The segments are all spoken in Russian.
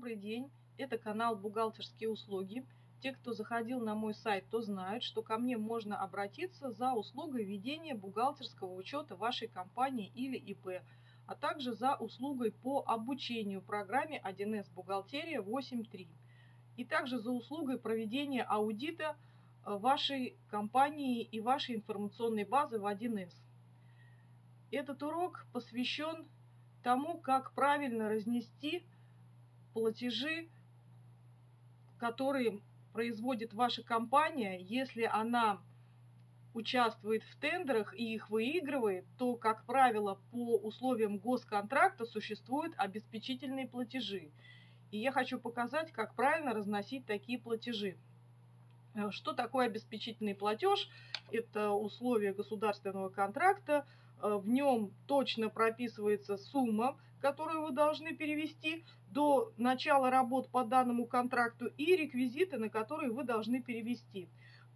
добрый день! Это канал «Бухгалтерские услуги». Те, кто заходил на мой сайт, то знают, что ко мне можно обратиться за услугой ведения бухгалтерского учета вашей компании или ИП, а также за услугой по обучению программе 1С «Бухгалтерия 8.3» и также за услугой проведения аудита э, вашей компании и вашей информационной базы в 1С. Этот урок посвящен тому, как правильно разнести платежи, которые производит ваша компания, если она участвует в тендерах и их выигрывает, то, как правило, по условиям госконтракта существуют обеспечительные платежи. И я хочу показать, как правильно разносить такие платежи. Э, что такое обеспечительный платеж? Это условия государственного контракта, Э, в нем точно прописывается сумма, которую вы должны перевести до начала работ по данному контракту и реквизиты, на которые вы должны перевести.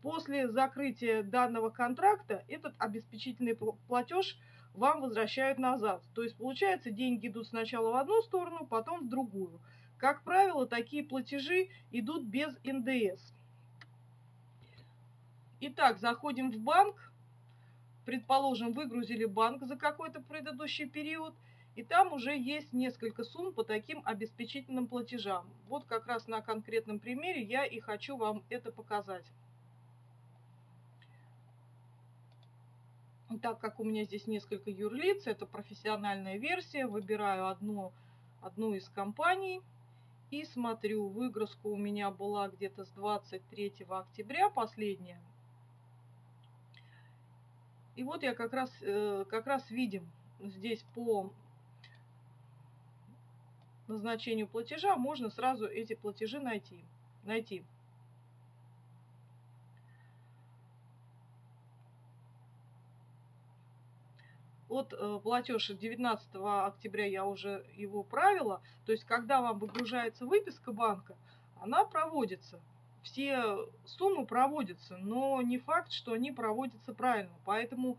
После закрытия данного контракта этот обеспечительный платеж вам возвращают назад. То есть получается деньги идут сначала в одну сторону, потом в другую. Как правило, такие платежи идут без НДС. Итак, заходим в банк предположим, выгрузили банк за какой-то предыдущий период, и там уже есть несколько сумм по таким обеспечительным платежам. Вот как раз на конкретном примере я и хочу вам это показать. Так как у меня здесь несколько юрлиц, это профессиональная версия, выбираю одну, одну из компаний и смотрю, выгрузка у меня была где-то с 23 октября последняя. И вот я как раз, э, как раз видим здесь по назначению платежа можно сразу эти платежи найти. найти. Вот э, платеж 19 октября я уже его правила. То есть, когда вам выгружается выписка банка, она проводится все суммы проводятся, но не факт, что они проводятся правильно. Поэтому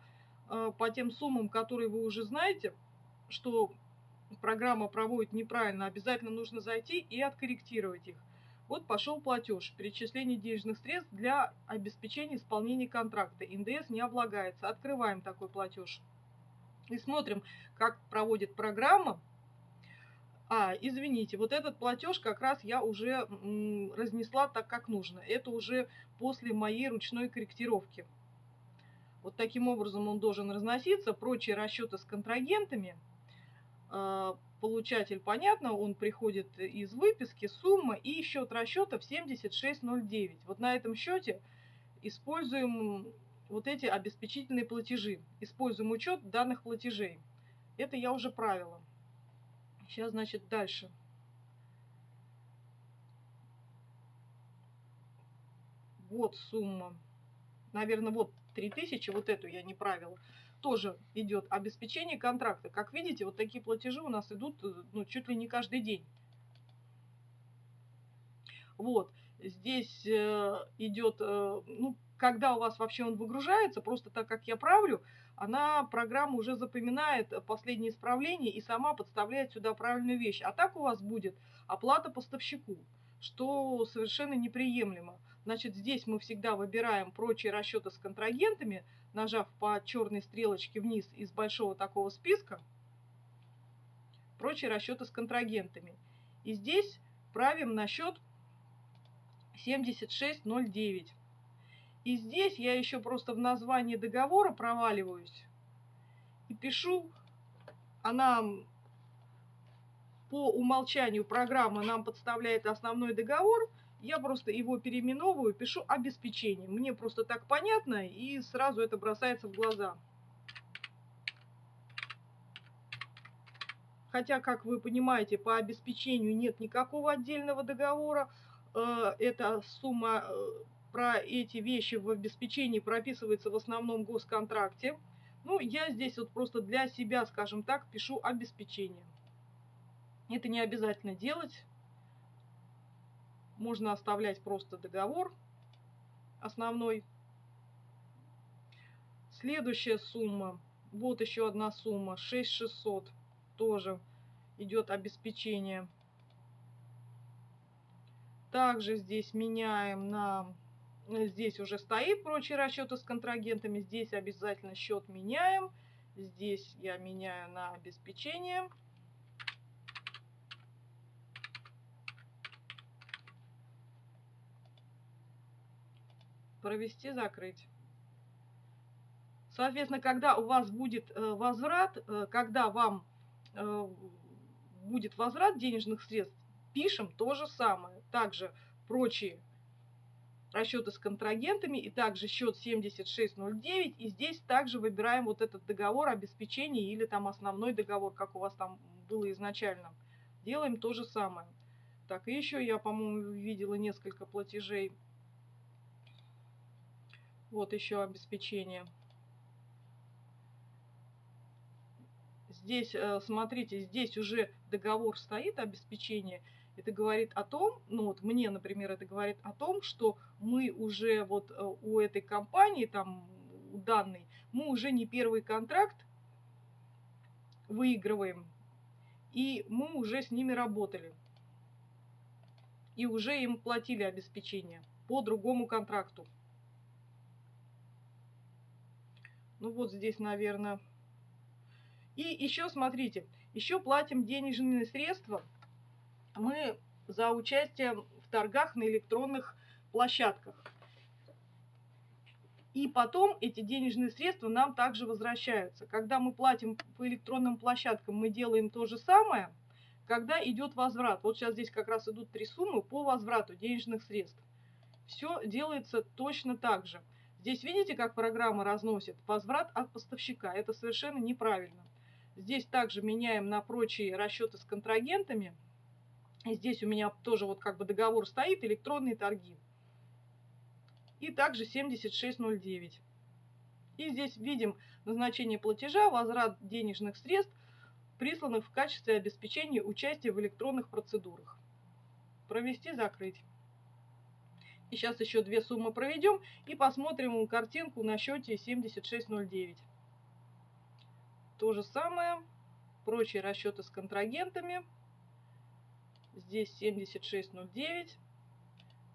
э, по тем суммам, которые вы уже знаете, что программа проводит неправильно, обязательно нужно зайти и откорректировать их. Вот пошел платеж, перечисление денежных средств для обеспечения исполнения контракта. НДС не облагается. Открываем такой платеж. И смотрим, как проводит программа а, извините, вот этот платеж как раз я уже разнесла так, как нужно. Это уже после моей ручной корректировки. Вот таким образом он должен разноситься. Прочие расчеты с контрагентами. А, получатель, понятно, он приходит из выписки, сумма и счет расчетов 7609. Вот на этом счете используем вот эти обеспечительные платежи. Используем учет данных платежей. Это я уже правила. Сейчас, значит, дальше. Вот сумма. Наверное, вот 3000, вот эту я не правила. Тоже идет обеспечение контракта. Как видите, вот такие платежи у нас идут ну, чуть ли не каждый день. Вот. Здесь э, идет, э, ну, когда у вас вообще он выгружается, просто так как я правлю, она, программа уже запоминает последние исправления и сама подставляет сюда правильную вещь. А так у вас будет оплата поставщику, что совершенно неприемлемо. Значит, здесь мы всегда выбираем прочие расчеты с контрагентами, нажав по черной стрелочке вниз из большого такого списка, прочие расчеты с контрагентами. И здесь правим на счет 7609. И здесь я еще просто в названии договора проваливаюсь и пишу, она по умолчанию программа нам подставляет основной договор, я просто его переименовываю, пишу обеспечение. Мне просто так понятно, и сразу это бросается в глаза. Хотя, как вы понимаете, по обеспечению нет никакого отдельного договора. Э, эта сумма э, про эти вещи в обеспечении прописывается в основном госконтракте. Ну, я здесь вот просто для себя, скажем так, пишу обеспечение. Это не обязательно делать. Можно оставлять просто договор основной. Следующая сумма. Вот еще одна сумма. 6600. Тоже идет обеспечение. Также здесь меняем на... Здесь уже стоит прочие расчеты с контрагентами. Здесь обязательно счет меняем. Здесь я меняю на обеспечение. Провести, закрыть. Соответственно, когда у вас будет э, возврат, э, когда вам э, будет возврат денежных средств, пишем то же самое. Также прочие расчеты с контрагентами и также счет 7609. И здесь также выбираем вот этот договор обеспечения или там основной договор, как у вас там было изначально. Делаем то же самое. Так, и еще я, по-моему, видела несколько платежей. Вот еще обеспечение. Здесь, э, смотрите, здесь уже договор стоит обеспечение. Это говорит о том, ну вот мне, например, это говорит о том, что мы уже вот э, у этой компании, там, у данной, мы уже не первый контракт выигрываем, и мы уже с ними работали. И уже им платили обеспечение по другому контракту. Ну вот здесь, наверное, и еще, смотрите, еще платим денежные средства мы за участие в торгах на электронных площадках. И потом эти денежные средства нам также возвращаются. Когда мы платим по электронным площадкам, мы делаем то же самое, когда идет возврат. Вот сейчас здесь как раз идут три суммы по возврату денежных средств. Все делается точно так же. Здесь видите, как программа разносит возврат от поставщика. Это совершенно неправильно. Здесь также меняем на прочие расчеты с контрагентами. Здесь у меня тоже вот как бы договор стоит, электронные торги. И также 7609. И здесь видим назначение платежа, возврат денежных средств, присланных в качестве обеспечения участия в электронных процедурах. Провести, закрыть. И сейчас еще две суммы проведем и посмотрим картинку на счете 7609. То же самое. Прочие расчеты с контрагентами. Здесь 7609.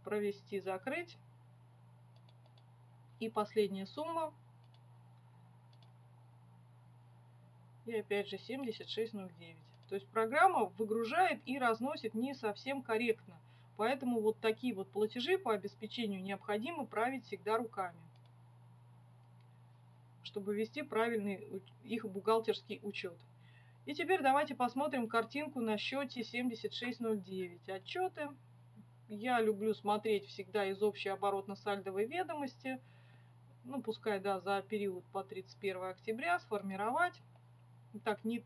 Провести, закрыть. И последняя сумма. И опять же 7609. То есть программа выгружает и разносит не совсем корректно. Поэтому вот такие вот платежи по обеспечению необходимо править всегда руками чтобы вести правильный их бухгалтерский учет. И теперь давайте посмотрим картинку на счете 7609. Отчеты. Я люблю смотреть всегда из общей оборотно-сальдовой ведомости. Ну, пускай, да, за период по 31 октября сформировать. Так, не,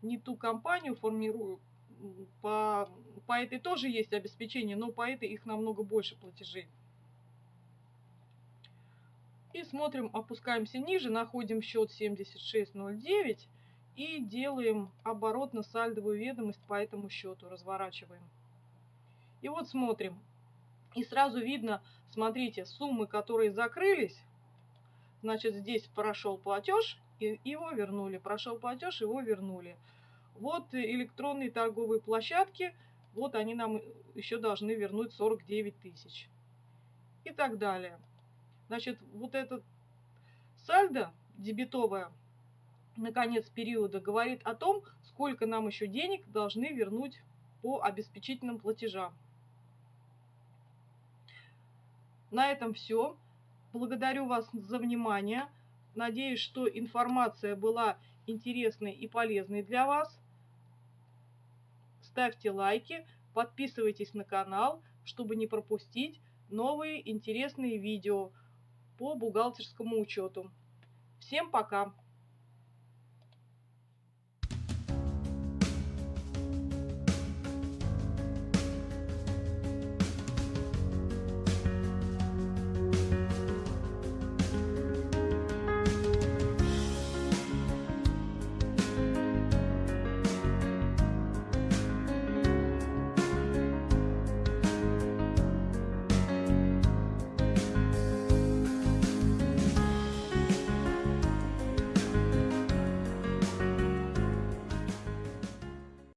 не ту компанию формирую. По, по этой тоже есть обеспечение, но по этой их намного больше платежей. И смотрим, опускаемся ниже, находим счет 7609 и делаем оборотно-сальдовую ведомость по этому счету, разворачиваем. И вот смотрим. И сразу видно, смотрите, суммы, которые закрылись, значит, здесь прошел платеж, и его вернули. Прошел платеж, его вернули. Вот электронные торговые площадки, вот они нам еще должны вернуть 49 тысяч. И так далее. Значит, вот этот сальдо дебетовое на конец периода говорит о том, сколько нам еще денег должны вернуть по обеспечительным платежам. На этом все. Благодарю вас за внимание. Надеюсь, что информация была интересной и полезной для вас. Ставьте лайки, подписывайтесь на канал, чтобы не пропустить новые интересные видео по бухгалтерскому учету. Всем пока!